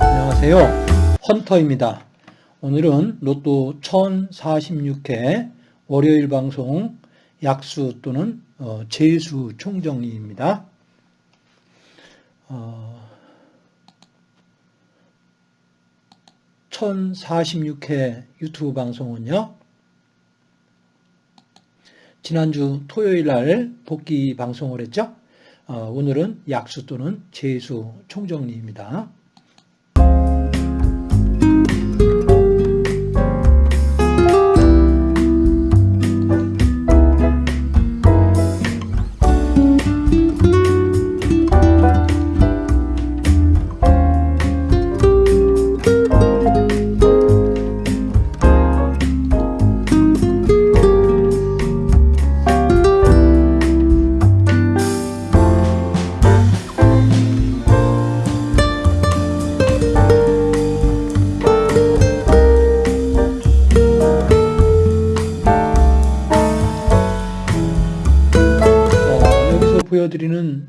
안녕하세요. 헌터입니다. 오늘은 로또 1046회 월요일 방송 약수 또는 어, 재수 총정리입니다. 어, 1046회 유튜브 방송은요. 지난주 토요일 날 복귀 방송을 했죠. 어, 오늘은 약수 또는 재수 총정리입니다. 보여드리는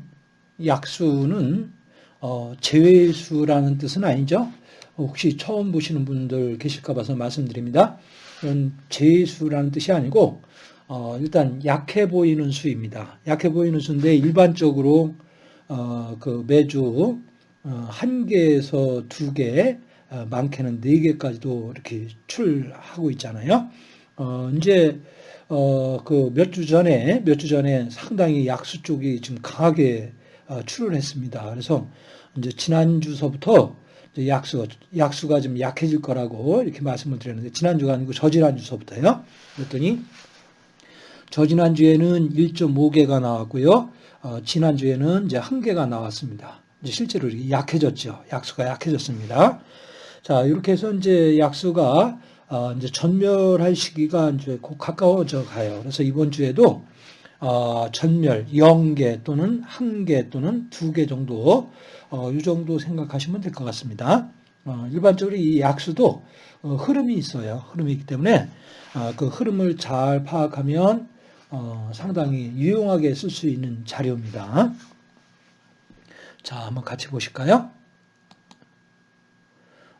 약수는 어, 제외수라는 뜻은 아니죠. 혹시 처음 보시는 분들 계실까 봐서 말씀드립니다. 이건 제외수라는 뜻이 아니고 어, 일단 약해 보이는 수입니다. 약해 보이는 수인데 일반적으로 어, 그 매주 어, 한 개에서 두 개, 어, 많게는 네 개까지도 이렇게 출하고 있잖아요. 어, 이제 어, 그 몇 주 전에, 몇 주 전에 상당히 약수 쪽이 지금 강하게 어, 출을 했습니다. 그래서 이제 지난 주서부터 이제 약수, 약수가 좀 약해질 거라고 이렇게 말씀을 드렸는데, 지난 주가 아니고 저지난 주서부터요. 그랬더니, 저지난 주에는 1.5개가 나왔고요. 어, 지난 주에는 이제 한 개가 나왔습니다. 이제 실제로 이렇게 약해졌죠. 약수가 약해졌습니다. 자, 이렇게 해서 이제 약수가 어, 이제 전멸할 시기가 이제 곧 가까워져 가요. 그래서 이번 주에도 어, 전멸 0개 또는 1개 또는 2개 정도 어, 이 정도 생각하시면 될 것 같습니다. 어, 일반적으로 이 약수도 어, 흐름이 있어요. 흐름이 있기 때문에 어, 그 흐름을 잘 파악하면 어, 상당히 유용하게 쓸 수 있는 자료입니다. 자, 한번 같이 보실까요?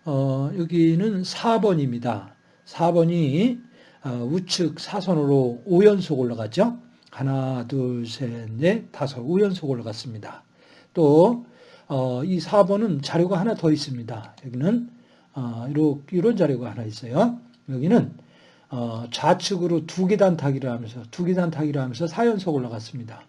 어, 여기는 4번입니다. 4번이 어, 우측 사선으로 5연속 올라갔죠. 하나, 둘, 셋, 넷, 다섯 5연속 올라갔습니다. 또 어, 이 4번은 자료가 하나 더 있습니다. 여기는 어, 이런 자료가 하나 있어요. 여기는 어, 좌측으로 두 계단 타기를 하면서 두 계단 타기를 하면서 4연속 올라갔습니다.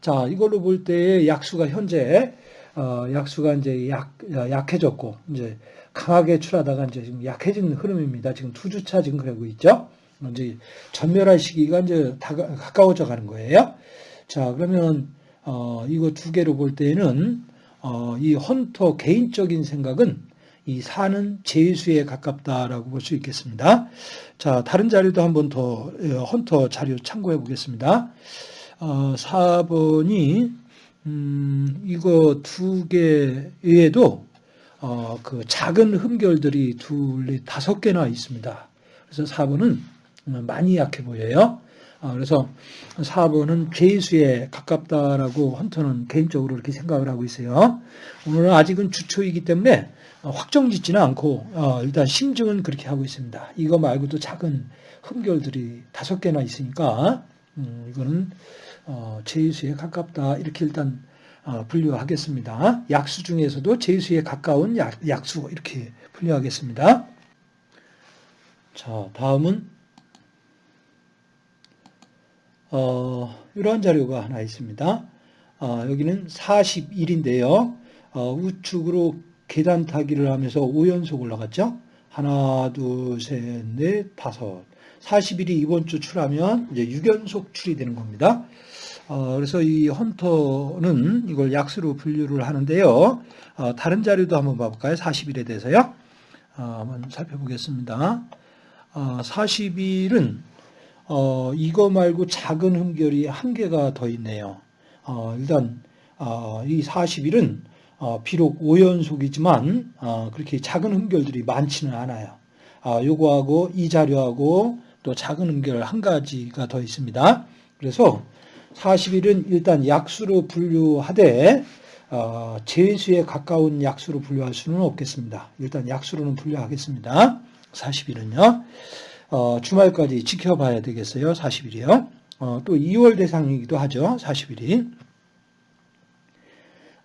자, 이걸로 볼 때 약수가 현재 어, 약수가 이제 약, 약해졌고, 이제 강하게 출하다가 이제 지금 약해진 흐름입니다. 지금 두 주차 지금 그러고 있죠. 이제 전멸할 시기가 이제 다 가까워져 가는 거예요. 자, 그러면, 어, 이거 두 개로 볼 때는, 어, 이 헌터 개인적인 생각은 이 사는 제수에 가깝다라고 볼 수 있겠습니다. 자, 다른 자료도 한번 더 헌터 자료 참고해 보겠습니다. 어, 4번이 음, 이거 두 개 외에도 어, 그 작은 흠결들이 둘, 다섯 개나 있습니다. 그래서 4번은 많이 약해 보여요. 어, 그래서 4번은 죄수에 가깝다라고 헌터는 개인적으로 이렇게 생각을 하고 있어요. 오늘은 아직은 주초이기 때문에 확정 짓지는 않고 어, 일단 심증은 그렇게 하고 있습니다. 이거 말고도 작은 흠결들이 다섯 개나 있으니까 음, 이거는 어, 제수에 가깝다 이렇게 일단 어, 분류하겠습니다. 약수 중에서도 제수에 가까운 약, 약수 이렇게 분류하겠습니다. 자, 다음은 어, 이러한 자료가 하나 있습니다. 어, 여기는 41인데요. 어, 우측으로 계단 타기를 하면서 5연속 올라갔죠. 하나, 둘, 셋, 넷, 다섯. 40일이 이번 주 출하면 이제 6연속 출이 되는 겁니다. 어, 그래서 이 헌터는 이걸 약수로 분류를 하는데요. 어, 다른 자료도 한번 봐볼까요? 40일에 대해서요. 어, 한번 살펴보겠습니다. 40일은 어, 이거 말고 작은 흠결이 한 개가 더 있네요. 어, 일단 이 40일은 비록 5연속이지만 그렇게 작은 흠결들이 많지는 않아요. 아, 요거하고 이 자료하고 또 작은 음결 한 가지가 더 있습니다. 그래서 40일은 일단 약수로 분류하되 어, 제수에 가까운 약수로 분류할 수는 없겠습니다. 일단 약수로는 분류하겠습니다. 40일은요. 어, 주말까지 지켜봐야 되겠어요. 40일이요. 어, 또 2월 대상이기도 하죠. 40일이.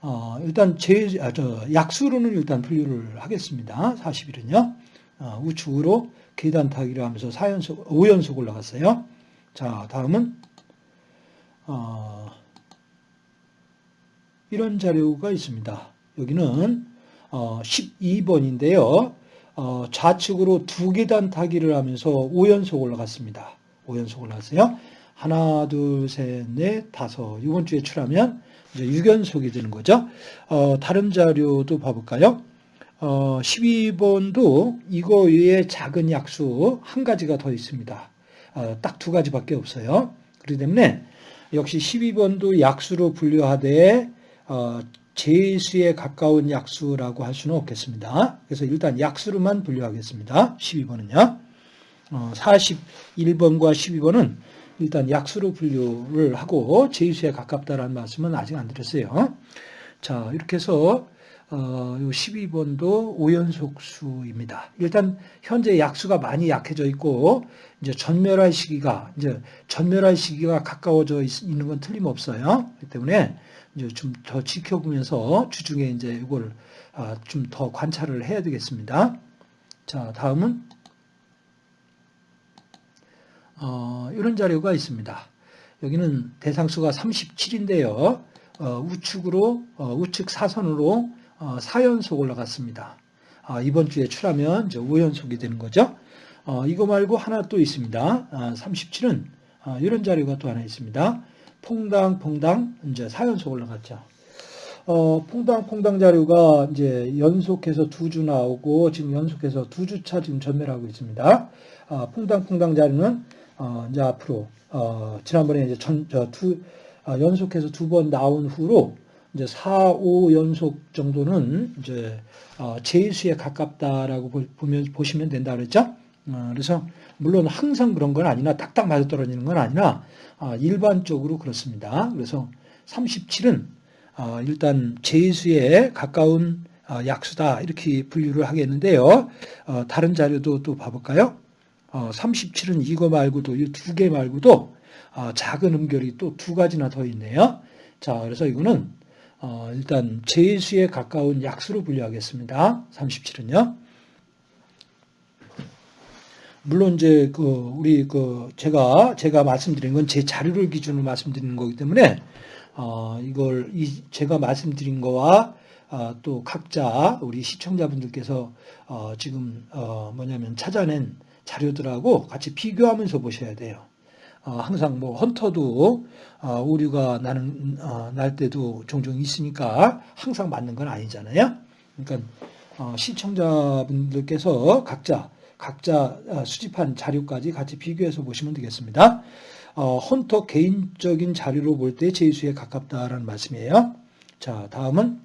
어, 일단 제, 아, 저, 약수로는 일단 분류를 하겠습니다. 40일은요. 어, 우측으로 계단 타기를 하면서 4연속, 5연속 올라갔어요. 자, 다음은, 어, 이런 자료가 있습니다. 여기는 어, 12번인데요. 어, 좌측으로 두 계단 타기를 하면서 5연속 올라갔습니다. 5연속 올라갔어요. 하나, 둘, 셋, 넷, 다섯. 이번 주에 출하면 이제 6연속이 되는 거죠. 어, 다른 자료도 봐볼까요? 어, 12번도 이거 외에 작은 약수 한 가지가 더 있습니다. 어, 딱두 가지밖에 없어요. 그렇기 때문에 역시 12번도 약수로 분류하되 어, 제수에 가까운 약수라고 할 수는 없겠습니다. 그래서 일단 약수로만 분류하겠습니다. 12번은요. 어, 41번과 12번은 일단 약수로 분류를 하고 제수에 가깝다라는 말씀은 아직 안 드렸어요. 자, 이렇게 해서 어, 12번도 5연속수입니다. 일단 현재 약수가 많이 약해져 있고 이제 전멸할 시기가 이제 전멸할 시기가 가까워져 있 는 건 틀림없어요. 그렇기 때문에 이제 좀 더 지켜보면서 주중에 이제 이걸 아, 좀 더 관찰을 해야 되겠습니다. 자, 다음은 어, 이런 자료가 있습니다. 여기는 대상수가 37인데요. 어, 우측으로 어, 우측 사선으로 4연속 올라갔습니다. 아, 이번 주에 출하면 이제 5연속이 되는 거죠. 이거 말고 하나 또 있습니다. 37은 아, 이런 자료가 또 하나 있습니다. 퐁당 퐁당 이제 4연속 올라갔죠. 어, 퐁당 퐁당 자료가 이제 연속해서 두 주 나오고 지금 연속해서 두 주차 지금 전멸하고 있습니다. 아, 퐁당 퐁당 자료는 어, 이제 앞으로 어, 지난번에 이제 전, 저, 두, 아, 연속해서 두 번 나온 후로 이제 4, 5 연속 정도는 이제 어, 제수에 가깝다라고 보면 보시면 된다 그랬죠. 어, 그래서 물론 항상 그런 건 아니나 딱딱 맞아 떨어지는 건 아니라 아, 일반적으로 그렇습니다. 그래서 37은 아, 일단 제수에 가까운 아, 약수다 이렇게 분류를 하겠는데요. 어, 다른 자료도 또 봐볼까요? 37은 어, 이거 말고도 이 두 개 말고도 작은 음결이 또 두 가지나 더 있네요. 자, 그래서 이거는 일단 제수에 가까운 약수로 분류하겠습니다. 37은요. 물론 이제 그 우리 그 제가 제가 말씀드린 건 제 자료를 기준으로 말씀드리는 거기 때문에 어 이걸 이 제가 말씀드린 거와 어 또 각자 우리 시청자분들께서 어 지금 어 뭐냐면 찾아낸 자료들하고 같이 비교하면서 보셔야 돼요. 어 항상 뭐 헌터도 어 오류가 나는 어날 때도 종종 있으니까 항상 맞는 건 아니잖아요. 그러니까 어 시청자분들께서 각자 각자 어, 수집한 자료까지 같이 비교해서 보시면 되겠습니다. 어, 헌터 개인적인 자료로 볼 때 제수에 가깝다라는 말씀이에요. 자, 다음은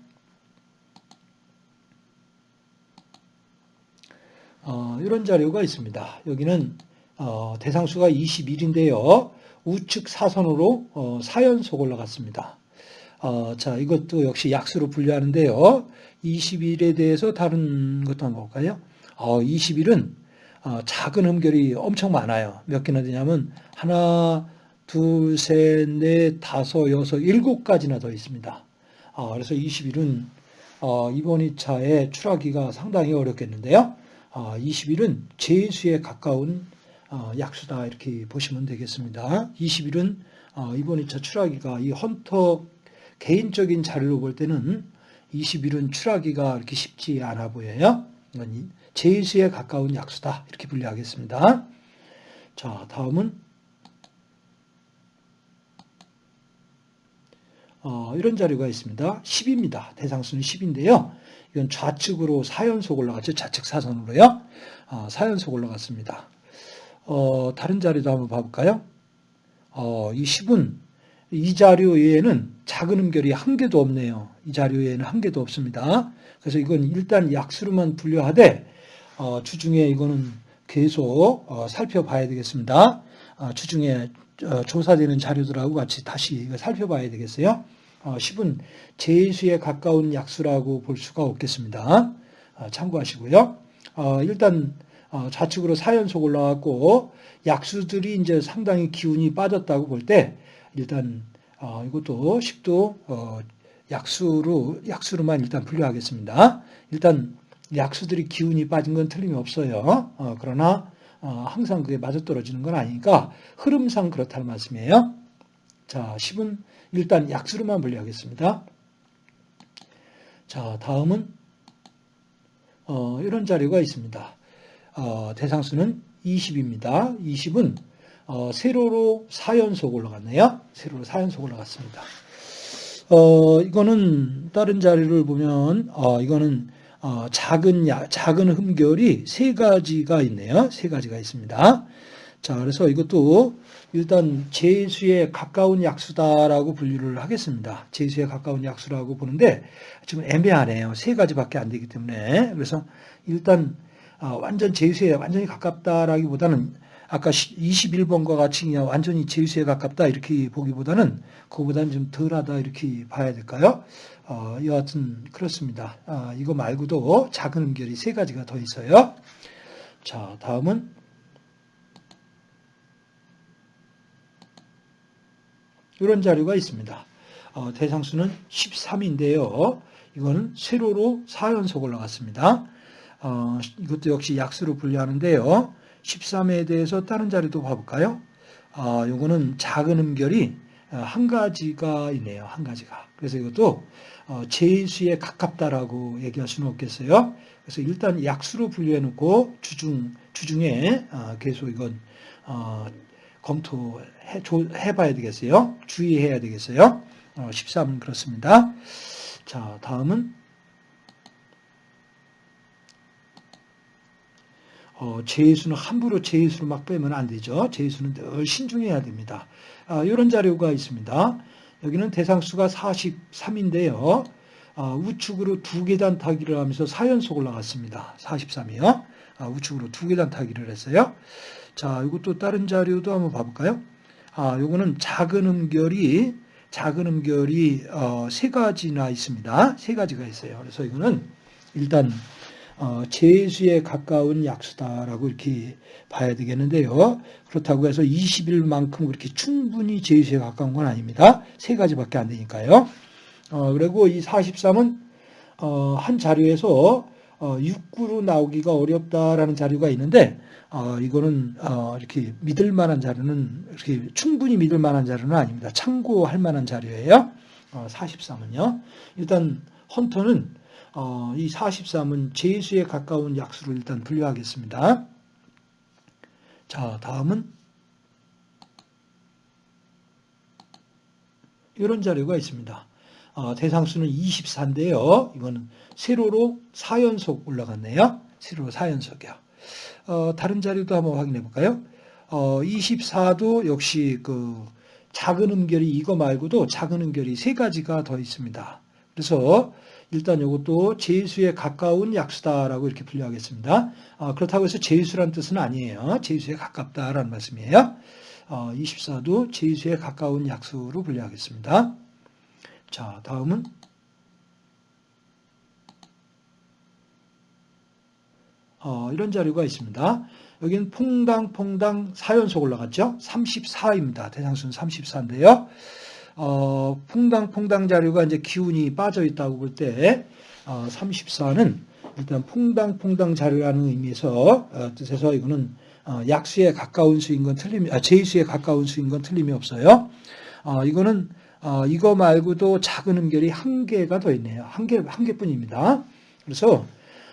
어, 이런 자료가 있습니다. 여기는 어, 대상수가 21인데요. 우측 사선으로 어, 4연속 올라갔습니다. 어, 자, 이것도 역시 약수로 분류하는데요. 21에 대해서 다른 것도 한번 볼까요? 어, 21은 어, 작은 흠결이 엄청 많아요. 몇 개나 되냐면 하나, 둘, 셋, 넷, 다섯, 여섯, 일곱 가지나 더 있습니다. 어, 그래서 20일은 어, 이번 2차에 출하기가 상당히 어렵겠는데요. 20일은 제수에 가까운 약수다 이렇게 보시면 되겠습니다. 20일은 이번 2차 출하기가 이 헌터 개인적인 자료로 볼 때는 20일은 출하기가 이렇게 쉽지 않아 보여요. 제수에 가까운 약수다. 이렇게 분류하겠습니다. 자, 다음은 어, 이런 자료가 있습니다. 10입니다. 대상수는 10인데요. 이건 좌측으로 4연속 올라갔죠. 좌측 사선으로요. 어, 4연속 올라갔습니다. 어, 다른 자료도 한번 봐볼까요? 어, 이 10은 이 자료 외에는 작은 음결이 한 개도 없네요. 이 자료 외에는 한 개도 없습니다. 그래서 이건 일단 약수로만 분류하되 어, 주중에 이거는 계속 어, 살펴봐야 되겠습니다. 아, 주중에 어, 조사되는 자료들하고 같이 다시 이거 살펴봐야 되겠어요. 어, 10은 제수에 가까운 약수라고 볼 수가 없겠습니다. 아, 참고하시고요. 어, 일단 어, 좌측으로 4연속 올라왔고 약수들이 이제 상당히 기운이 빠졌다고 볼 때 일단 어, 이것도 10도 어, 약수로 약수로만 일단 분류하겠습니다. 일단 약수들이 기운이 빠진 건 틀림이 없어요. 어, 그러나 어, 항상 그게 맞아떨어지는 건 아니니까 흐름상 그렇다는 말씀이에요. 자, 10은 일단 약수로만 분류하겠습니다. 자, 다음은 어, 이런 자료가 있습니다. 어, 대상수는 20입니다. 20은 어, 세로로 4연속 올라갔네요. 세로로 4연속 올라갔습니다. 어, 이거는 다른 자료를 보면 어, 이거는 어, 작은 야, 작은 흠결이 세 가지가 있네요. 세 가지가 있습니다. 자, 그래서 이것도 일단 제수에 가까운 약수다라고 분류를 하겠습니다. 제수에 가까운 약수라고 보는데 지금 애매하네요. 세 가지밖에 안 되기 때문에 그래서 일단 어, 완전 제수에 완전히 가깝다라기보다는 아까 21번과 같이 그냥 완전히 제수에 가깝다 이렇게 보기보다는 그거보다는 좀 덜하다 이렇게 봐야 될까요? 어, 여하튼 그렇습니다. 아, 이거 말고도 작은 음결이 세 가지가 더 있어요. 자, 다음은 이런 자료가 있습니다. 어, 대상수는 13인데요. 이거는 세로로 4연속 올라갔습니다. 어, 이것도 역시 약수로 분류하는데요. 13에 대해서 다른 자료도 봐볼까요? 아, 요거는 작은 음결이 어, 한 가지가 있네요. 한 가지가. 그래서 이것도 어, 제수에 가깝다라고 얘기할 수는 없겠어요. 그래서 일단 약수로 분류해 놓고 주중, 주중에 어, 계속 이건 검토해 봐야 되겠어요. 주의해야 되겠어요. 13은 그렇습니다. 자, 다음은 어, 제수는 함부로 제수를 막 빼면 안 되죠. 제수는 늘 신중해야 됩니다. 아, 이런 자료가 있습니다. 여기는 대상수가 43인데요. 아, 우측으로 두 계단 타기를 하면서 4연속 올라갔습니다. 43이요. 아, 우측으로 두 계단 타기를 했어요. 자, 이것도 다른 자료도 한번 봐볼까요? 아, 요거는 작은 음결이 작은 음결이 어, 세 가지나 있습니다. 세 가지가 있어요. 그래서 이거는 일단 어, 제수에 가까운 약수다라고 이렇게 봐야 되겠는데요. 그렇다고 해서 20일만큼 그렇게 충분히 제수에 가까운 건 아닙니다. 세 가지밖에 안 되니까요. 어, 그리고 이 43은 어, 한 자료에서 어, 6구로 나오기가 어렵다라는 자료가 있는데 어, 이거는 어, 이렇게 믿을 만한 자료는 이렇게 충분히 믿을 만한 자료는 아닙니다. 참고할 만한 자료예요. 어, 43은요. 일단 헌터는 어, 이 43은 제수에 가까운 약수를 일단 분류하겠습니다. 자, 다음은 이런 자료가 있습니다. 어, 대상수는 24인데요. 이거는 세로로 4연속 올라갔네요. 세로로 4연속이요. 어, 다른 자료도 한번 확인해 볼까요? 어, 24도 역시 그 작은 음결이 이거 말고도 작은 음결이 세 가지가 더 있습니다. 그래서 일단 이것도 제수에 가까운 약수다라고 이렇게 분류하겠습니다. 어, 그렇다고 해서 제수란 뜻은 아니에요. 제수에 가깝다라는 말씀이에요. 어, 24도 제수에 가까운 약수로 분류하겠습니다. 자, 다음은 어, 이런 자료가 있습니다. 여기는 퐁당퐁당 4연속 올라갔죠. 34입니다. 대상수는 34인데요. 어, 퐁당퐁당 자료가 이제 기운이 빠져 있다고 볼 때, 어, 34는 일단 퐁당퐁당 자료라는 의미에서, 어, 뜻에서 이거는 어, 약수에 가까운 수인 건 틀림이, 아, 제수에 가까운 수인 건 틀림이 없어요. 어, 이거는, 어, 이거 말고도 작은 음결이 한 개가 더 있네요. 한 개, 한 개뿐입니다. 그래서,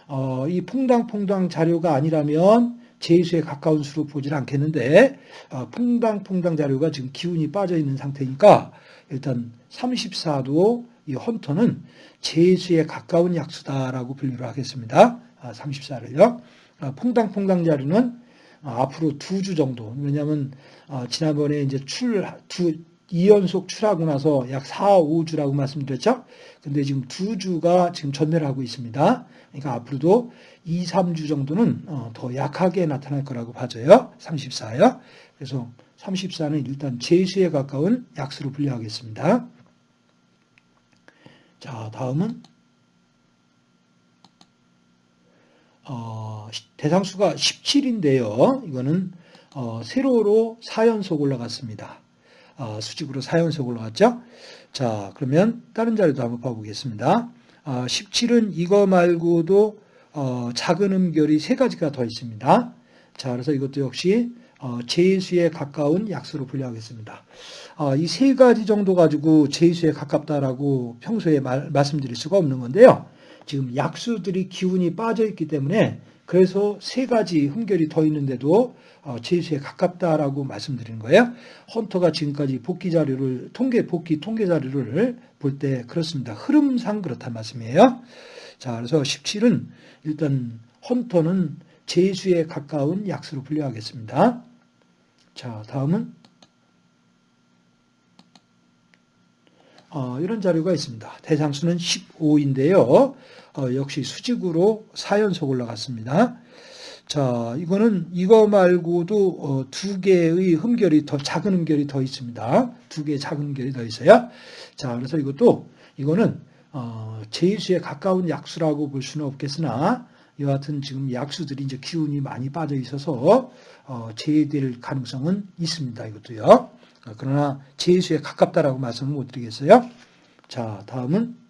어, 이 퐁당퐁당 자료가 아니라면 제수에 가까운 수로 보질 않겠는데, 어, 퐁당퐁당 자료가 지금 기운이 빠져 있는 상태니까, 일단 34도 이 헌터는 제수에 가까운 약수다라고 분류를 하겠습니다. 34를요. 아, 퐁당퐁당 자료는 아, 앞으로 두 주 정도. 왜냐하면 아, 지난번에 이제 출 두 2연속 출하고 나서 약 4, 5주라고 말씀드렸죠? 근데 지금 두 주가 지금 전멸하고 있습니다. 그러니까 앞으로도 2, 3주 정도는 어, 더 약하게 나타날 거라고 봐져요. 34요. 그래서 34는 일단 제수에 가까운 약수로 분류하겠습니다. 자, 다음은 어, 대상수가 17인데요. 이거는 어, 세로로 4연속 올라갔습니다. 어, 수직으로 4연속 올라갔죠. 자, 그러면 다른 자료도 한번 봐보겠습니다. 17은 이거 말고도 어, 작은 음결이 세 가지가 더 있습니다. 자, 그래서 이것도 역시 어, 제수에 가까운 약수로 분류하겠습니다. 이세 가지 정도 가지고 제수에 가깝다라고 평소에 말, 말씀드릴 수가 없는 건데요. 지금 약수들이 기운이 빠져 있기 때문에 그래서 세 가지 흠결이 더 있는데도 제수에 가깝다라고 말씀드리는 거예요. 헌터가 지금까지 복귀 자료를 통계 복귀 통계 자료를 볼 때 그렇습니다. 흐름상 그렇단 말씀이에요. 자, 그래서 17은 일단 헌터는 제수에 가까운 약수로 분류하겠습니다. 자, 다음은 어, 이런 자료가 있습니다. 대상수는 15인데요. 어, 역시 수직으로 4연속 올라갔습니다. 자, 이거는 이거 말고도 어, 두 개의 흠결이 더 작은 흠결이 더 있습니다. 두 개의 작은 흠결이 더 있어요. 자, 그래서 이것도 이거는 어, 제수에 가까운 약수라고 볼 수는 없겠으나 같은 지금 약수들이 이제 기운이 많이 빠져 있어서 어, 제외될 가능성은 있습니다. 이것도요. 어, 그러나 제수에 가깝다라고 말씀을 못 드리겠어요. 자, 다음은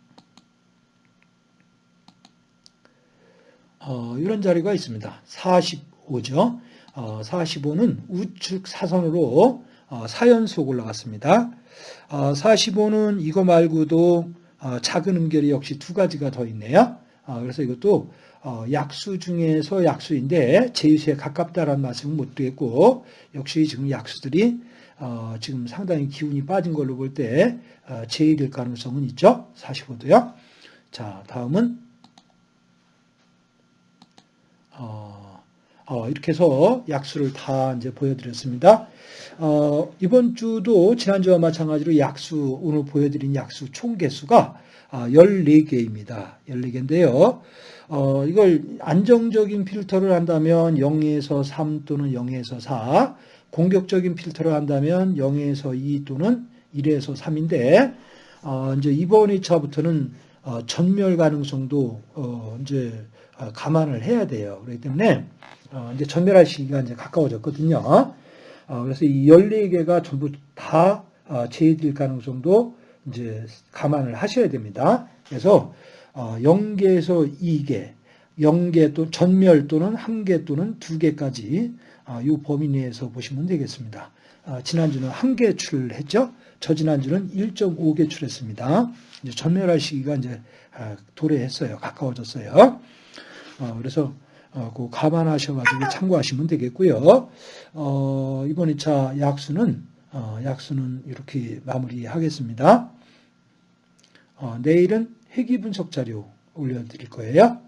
어, 이런 자리가 있습니다. 45죠. 어, 45는 우측 사선으로 어, 4연속 올라갔습니다. 어, 45는 이거 말고도 어, 작은 음결이 역시 두 가지가 더 있네요. 어, 그래서 이것도 어, 약수 중에서 약수인데 제수에 가깝다라는 말씀은 못 드리겠고 역시 지금 약수들이 어, 지금 상당히 기운이 빠진 걸로 볼때 어, 제일일 가능성은 있죠. 45도요. 자, 다음은 어, 어, 이렇게 해서 약수를 다 이제 보여드렸습니다. 어, 이번 주도 지난주와 마찬가지로 약수, 오늘 보여드린 약수 총 개수가 14개입니다. 아, 14개인데요. 어, 이걸 안정적인 필터를 한다면 0에서 3 또는 0에서 4, 공격적인 필터를 한다면 0에서 2 또는 1에서 3인데, 어, 이제 이번 2차부터는 어, 전멸 가능성도 어, 이제 어, 감안을 해야 돼요. 그렇기 때문에 어, 이제 전멸할 시기가 이제 가까워졌거든요. 어, 그래서 이 14개가 전부 다 제외될 가능성도 이제 감안을 하셔야 됩니다. 그래서 0개에서 2개, 0개 또 전멸 또는 1개 또는 2개까지 이 범위 내에서 보시면 되겠습니다. 지난주는 1개 출했죠. 저 지난주는 1.5개 출했습니다. 이제 전멸할 시기가 이제 도래했어요. 가까워졌어요. 어, 그래서 어, 그 감안하셔가지고 참고하시면 되겠고요. 어, 이번 2차 약수는 어, 약수는 이렇게 마무리하겠습니다. 어, 내일은 회귀 분석 자료 올려드릴 거예요.